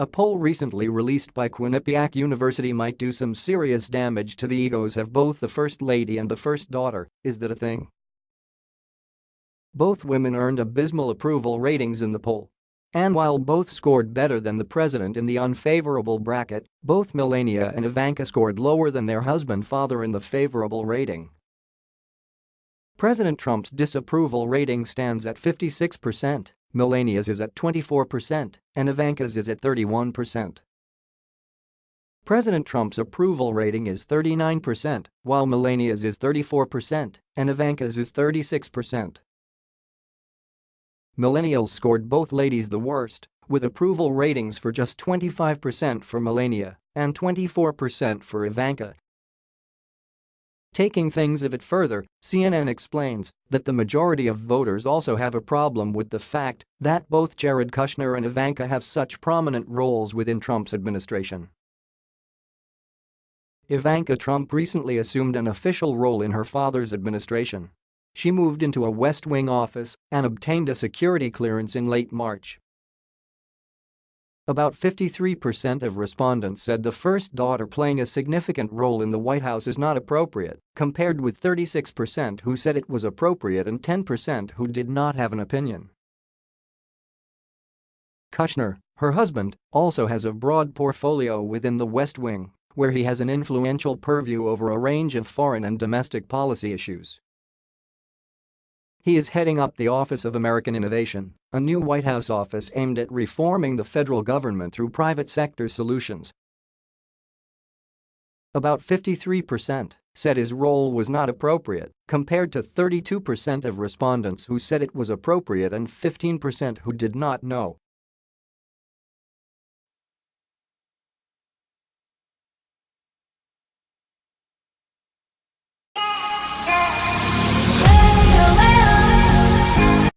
A poll recently released by Quinnipiac University might do some serious damage to the egos of both the First Lady and the First Daughter, is that a thing? Both women earned abysmal approval ratings in the poll. And while both scored better than the president in the unfavorable bracket, both Melania and Ivanka scored lower than their husband-father in the favorable rating. President Trump's disapproval rating stands at 56%, Melania's is at 24%, and Ivanka's is at 31%. President Trump's approval rating is 39%, while Melania's is 34% and Ivanka's is 36%. Millennials scored both ladies the worst, with approval ratings for just 25% for Melania and 24% for Ivanka Taking things a bit further, CNN explains that the majority of voters also have a problem with the fact that both Jared Kushner and Ivanka have such prominent roles within Trump's administration. Ivanka Trump recently assumed an official role in her father's administration. She moved into a West Wing office and obtained a security clearance in late March. About 53% of respondents said the first daughter playing a significant role in the White House is not appropriate, compared with 36% who said it was appropriate and 10% who did not have an opinion. Kushner, her husband, also has a broad portfolio within the West Wing, where he has an influential purview over a range of foreign and domestic policy issues. He is heading up the Office of American Innovation, a new White House office aimed at reforming the federal government through private sector solutions. About 53% said his role was not appropriate, compared to 32% of respondents who said it was appropriate and 15% who did not know.